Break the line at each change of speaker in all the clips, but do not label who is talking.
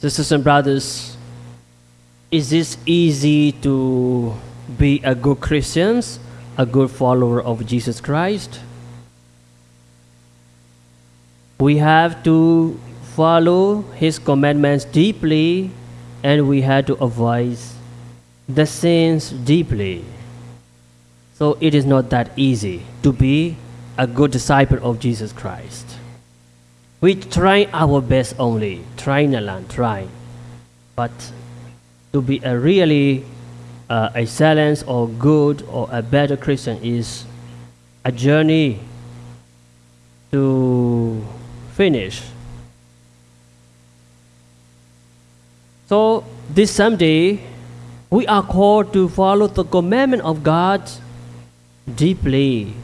Sisters and brothers, is it easy to be a good Christian, a good follower of Jesus Christ? We have to follow his commandments deeply and we have to avoid the sins deeply. So it is not that easy to be a good disciple of Jesus Christ. We try our best only, try Nalan, try. But to be a really uh, excellent or good or a better Christian is a journey to finish. So this Sunday, we are called to follow the commandment of God deeply.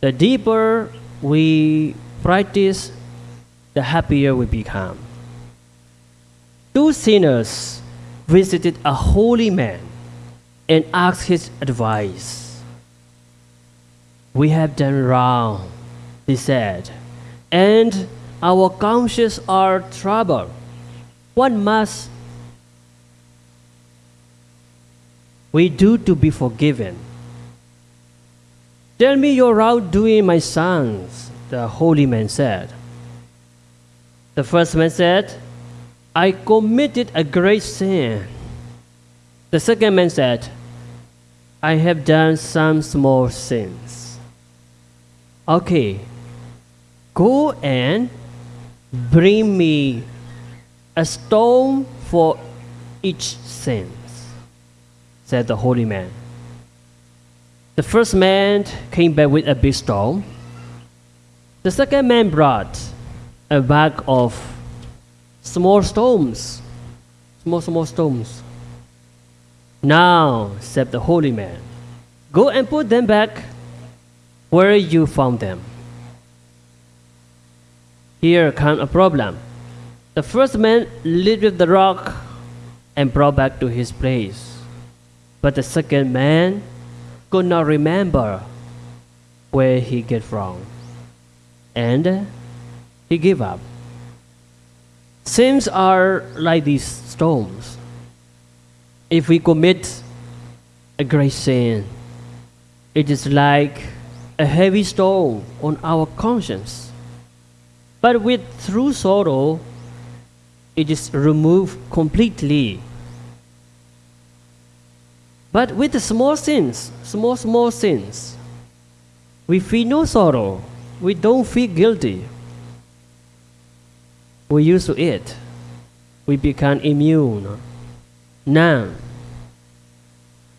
The deeper we practice, the happier we become. Two sinners visited a holy man and asked his advice. We have done wrong, they said, and our consciences are troubled. What must we do to be forgiven? Tell me your wrongdoing, my sons, the holy man said. The first man said, I committed a great sin. The second man said, I have done some small sins. Okay, go and bring me a stone for each sin, said the holy man. The first man came back with a big stone. The second man brought a bag of small stones. Small, small stones. Now, said the holy man, go and put them back where you found them. Here comes a problem. The first man lifted the rock and brought back to his place. But the second man could not remember where he get from. And he gave up. Sins are like these stones. If we commit a great sin, it is like a heavy stone on our conscience. But with true sorrow, it is removed completely. But with the small sins, small, small sins, we feel no sorrow. We don't feel guilty. We used to it. We become immune, numb.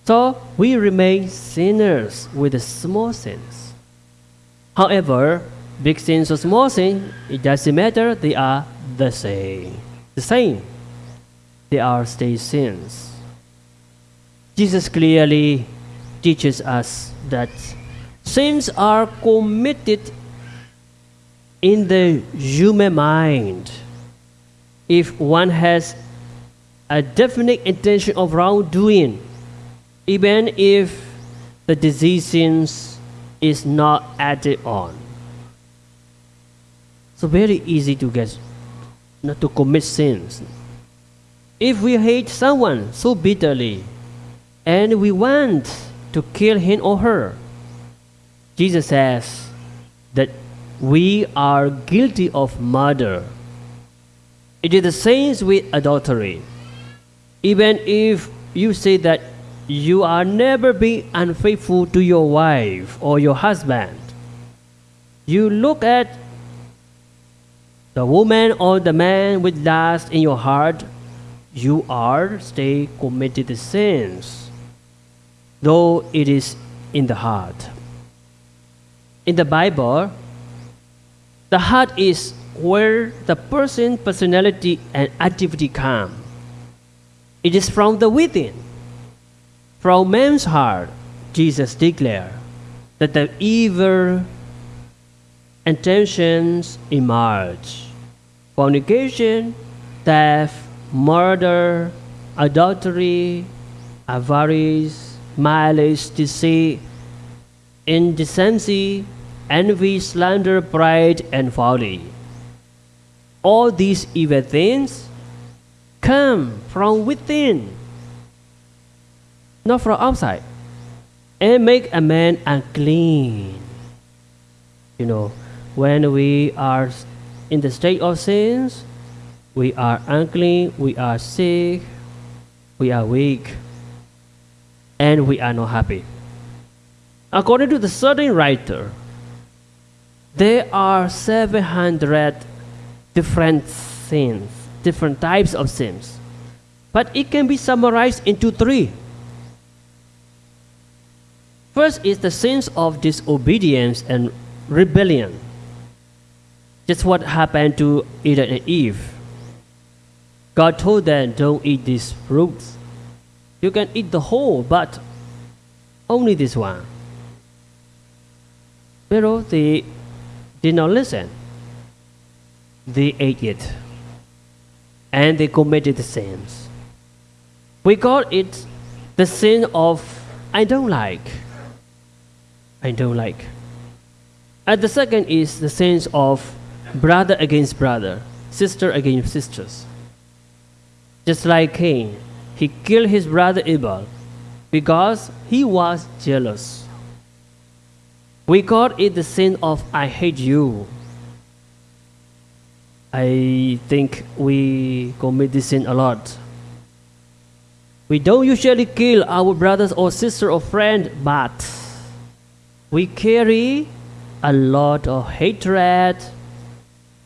So we remain sinners with small sins. However, big sins or small sins, it doesn't matter, they are the same. The same. They are still sins. Jesus clearly teaches us that sins are committed in the human mind. If one has a definite intention of wrongdoing, even if the decisions is not added on. So very easy to get not to commit sins. If we hate someone so bitterly and we want to kill him or her, Jesus says that we are guilty of murder. It is the same with adultery. Even if you say that you are never being unfaithful to your wife or your husband, you look at the woman or the man with lust in your heart, you are still committed sins, though it is in the heart. In the Bible, the heart is where the person personality and activity come. It is from the within. From man's heart, Jesus declared that the evil intentions emerge. Fornication, theft, murder, adultery, avarice, malice, deceit, indecency, envy, slander, pride, and folly. All these evil things come from within, not from outside, and make a man unclean. You know, when we are in the state of sins, we are unclean, we are sick, we are weak, and we are not happy. According to the certain writer, there are 700 different sins, different types of sins. But it can be summarized into three. First is the sins of disobedience and rebellion. Just what happened to Adam and Eve. God told them, don't eat these fruits. You can eat the whole, but only this one. But they did not listen. They ate it. And they committed the sins. We call it the sin of I don't like. I don't like. And the second is the sins of brother against brother, sister against sisters. Just like Cain, he killed his brother Abel because he was jealous. We call it the sin of I hate you. I think we commit this sin a lot. We don't usually kill our brothers or sister or friend, but we carry a lot of hatred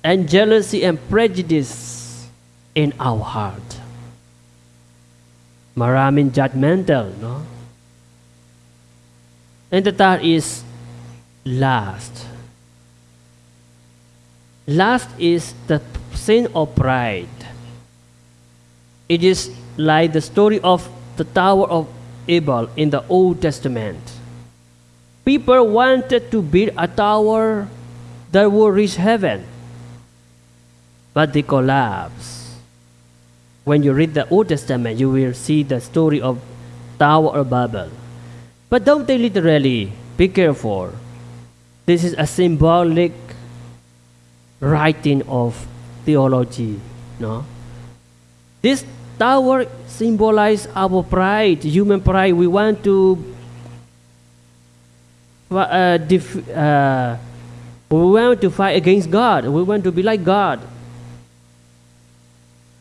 and jealousy and prejudice in our heart. Maramin judgmental, no? And the third is last. Last is the sin of pride. It is like the story of the Tower of Babel in the Old Testament. People wanted to build a tower that would reach heaven, but they collapsed. When you read the Old Testament, you will see the story of Tower of Babel. But don't take literally. Be careful. This is a symbolic writing of theology. No? This tower symbolizes our pride, human pride. We want to uh, uh, we want to fight against God. We want to be like God.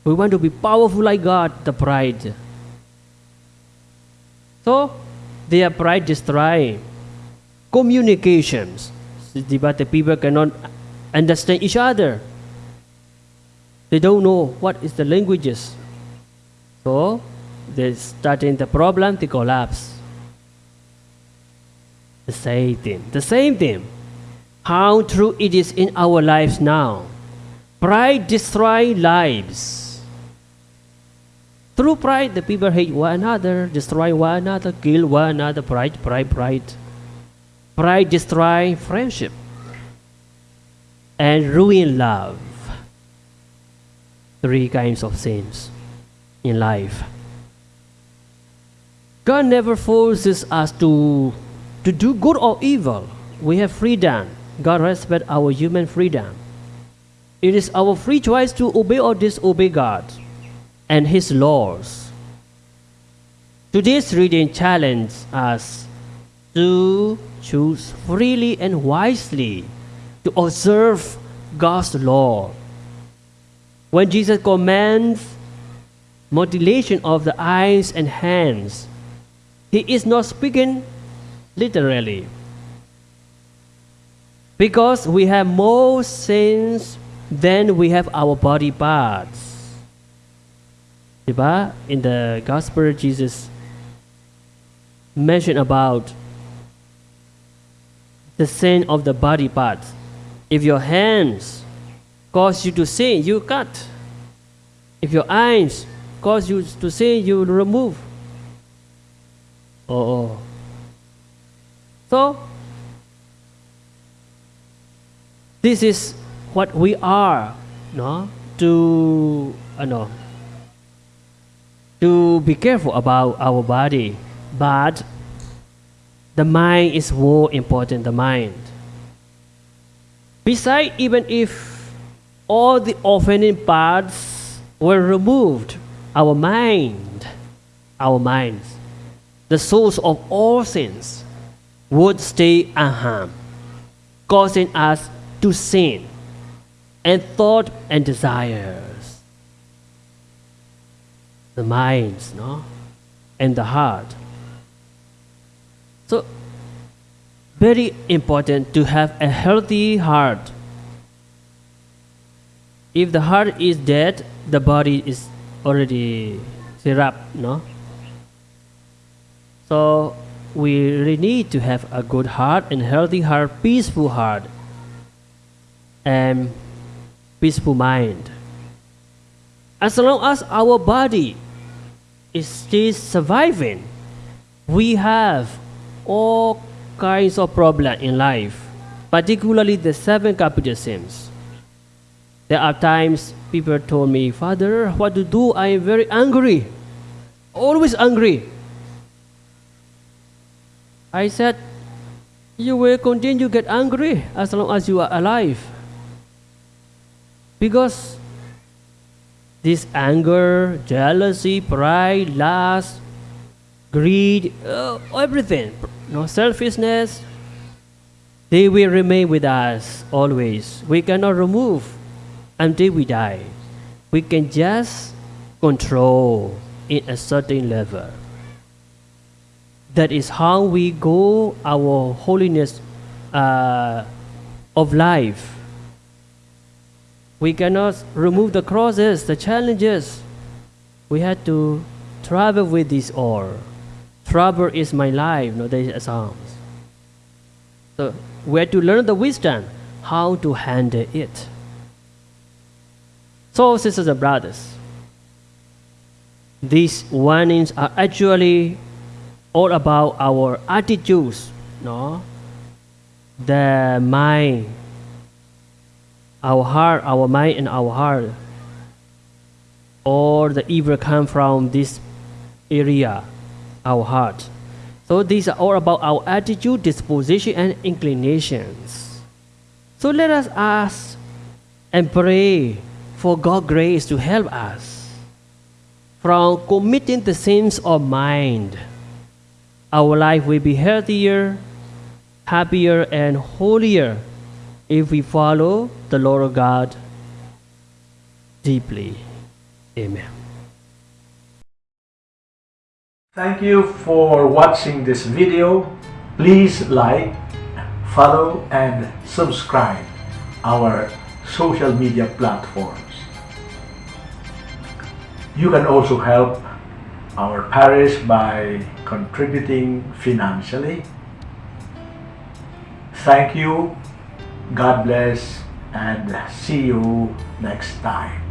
We want to be powerful like God, the pride. So, their pride destroy communications. But the people cannot understand each other. They don't know what is the languages. So, they starting the problem, they collapse. The same thing. The same thing. How true it is in our lives now. Pride destroys lives. Through pride, the people hate one another, destroy one another, kill one another. Pride, pride, pride. Pride destroys friendship and ruin love. Three kinds of sins in life. God never forces us to, to do good or evil. We have freedom. God respects our human freedom. It is our free choice to obey or disobey God and His laws. Today's reading challenges us to choose freely and wisely to observe God's law. When Jesus commands mutilation of the eyes and hands, he is not speaking literally. Because we have more sins than we have our body parts. In the Gospel, Jesus mentioned about the sin of the body parts. If your hands cause you to sin, you cut. If your eyes cause you to sin, you remove. Oh. So, this is what we are, no? To, uh, no, to be careful about our body, but the mind is more important, the mind. Besides, even if all the offending parts were removed, our mind, our minds, the source of all sins, would stay unharmed, causing us to sin and thought and desires. The minds, no? And the heart. So, very important to have a healthy heart. If the heart is dead, the body is already syrup, no? So we really need to have a good heart and healthy heart, peaceful heart, and peaceful mind. As long as our body is still surviving, we have all kinds of problems in life, particularly the seven capital sins. There are times people told me, Father, what to do? I am very angry, always angry. I said, You will continue to get angry as long as you are alive. Because this anger, jealousy, pride, lust, greed, uh, everything, no selfishness, they will remain with us always. We cannot remove until we die. We can just control in a certain level. That is how we go our holiness uh, of life. We cannot remove the crosses, the challenges. We had to travel with this all. Trouble is my life, you no, there is Psalms. So we have to learn the wisdom how to handle it. So, sisters and brothers, these warnings are actually all about our attitudes, no? The mind, our heart, our mind and our heart. All the evil come from this area, our heart. So these are all about our attitude, disposition, and inclinations. So let us ask and pray for God's grace to help us from committing the sins of mind. Our life will be healthier, happier, and holier if we follow the Lord God deeply. Amen.
Thank you for watching this video. Please like, follow, and subscribe our social media platforms. You can also help our parish by contributing financially. Thank you, God bless, and see you next time.